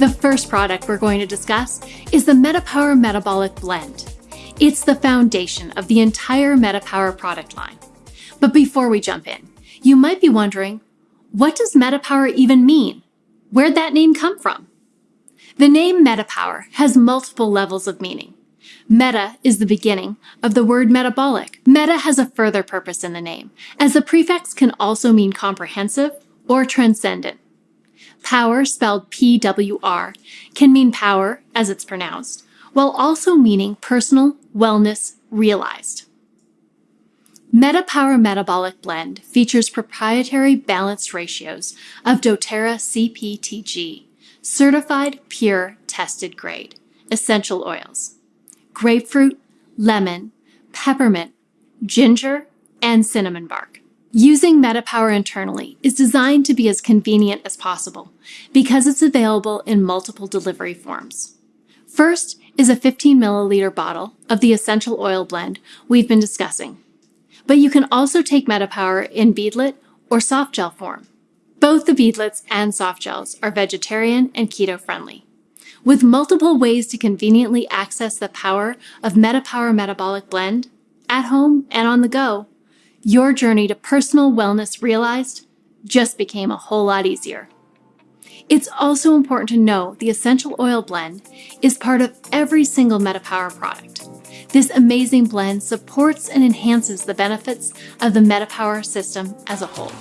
The first product we're going to discuss is the MetaPower Metabolic Blend. It's the foundation of the entire MetaPower product line. But before we jump in, you might be wondering, what does MetaPower even mean? Where'd that name come from? The name MetaPower has multiple levels of meaning. Meta is the beginning of the word metabolic. Meta has a further purpose in the name, as the prefix can also mean comprehensive or transcendent. Power, spelled PWR, can mean power, as it's pronounced, while also meaning personal wellness realized. MetaPower Metabolic Blend features proprietary balanced ratios of doTERRA CPTG, certified pure tested grade, essential oils, grapefruit, lemon, peppermint, ginger, and cinnamon bark. Using MetaPower internally is designed to be as convenient as possible because it's available in multiple delivery forms. First is a 15 milliliter bottle of the essential oil blend we've been discussing. But you can also take MetaPower in beadlet or soft gel form. Both the beadlets and soft gels are vegetarian and keto friendly. With multiple ways to conveniently access the power of MetaPower Metabolic Blend, at home and on the go, your journey to personal wellness realized just became a whole lot easier. It's also important to know the essential oil blend is part of every single MetaPower product. This amazing blend supports and enhances the benefits of the MetaPower system as a whole.